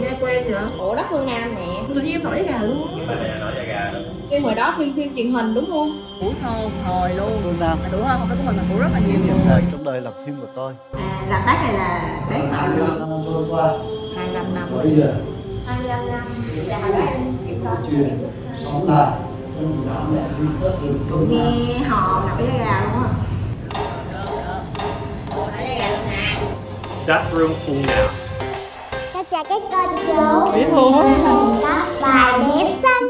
nghe quen vậy ủa đất phương nam nè. Tự nhiên em nổi gà luôn. Nhưng mà này nói da gà đó phim hồi đó phim phim truyền hình đúng không? Tuổi thơ hồi luôn. Phương Nam. Mà tuổi thơ không phải của mình mà của rất là nhiều. Người thời trong đời làm phim của tôi. À là bác này là bác Hai năm trôi qua. 25 năm Bây giờ 25 năm. Là hồi đó em kiểm chuyện sống rừng nghe hò là bé gà luôn á. That room full now. Con chào các con chú biết luôn Có vài bé xinh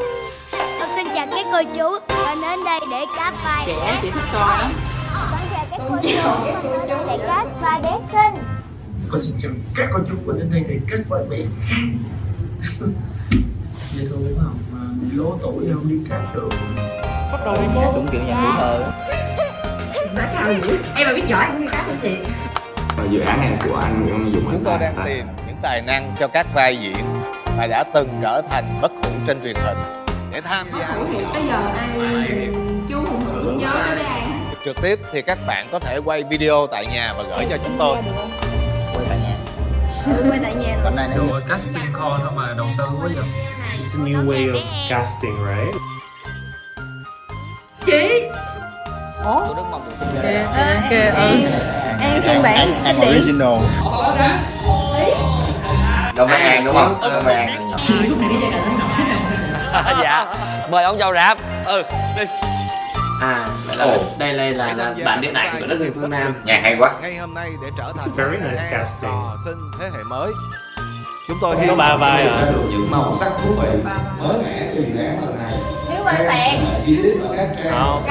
Con xin chào các cô chú Con đến đây để cáp vai trẻ chị thích coi lắm. Con chào các cô chú Để cáp vai bé xinh con xin chào các con chú của đến đây để kết với bé dễ thương đúng không? Mà lố tuổi không đi cắt được. Bắt đầu đi cô. Cũng kiểu nhà tuổi thơ má cao dữ. Em mà biết giỏi em đi cá không chị dự án này của anh Nguyễn Văn Dũng Chúng tôi đang tìm tài năng cho các vai diễn mà đã từng trở thành bất hủ trên truyền hình. Để tham gia. Hữu hiện tới giờ ai chú hùng nhớ tới bé an trực tiếp thì các bạn có thể quay video tại nhà và gửi cho chúng tôi. Ừ, quay tại nhà. Hôm nay nếu rồi casting call thôi mà đầu tư quá vậy It's a new way of casting, right? chị? Gia kìa kìa ừ an phiên bản An kinh điển. original Đâu mấy An đúng không? Đâu mấy An dạ. Mời ông chào rạp. Ừ đi. À, là đây đây là, là bản điện ảnh của đất rừng phương Nam. Nhạc hay quá. Ngay hôm nay để trở thành very nice casting. sinh thế hệ mới. Chúng tôi ba vai à? được những màu sắc thú vị mới mẻ từ dự án lần này Không,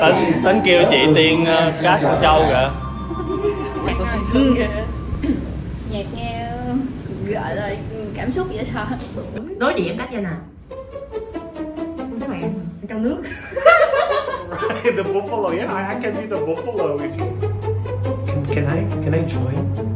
tính, tính kêu chị Tiên uh, cá con trâu kìa. Nhạc nghe gọi là cảm xúc vậy sao? Đối diện em cách vậy nè các bạn trong nước. The buffalo, yeah, I, I can be the buffalo if you... Can, can I, can I join?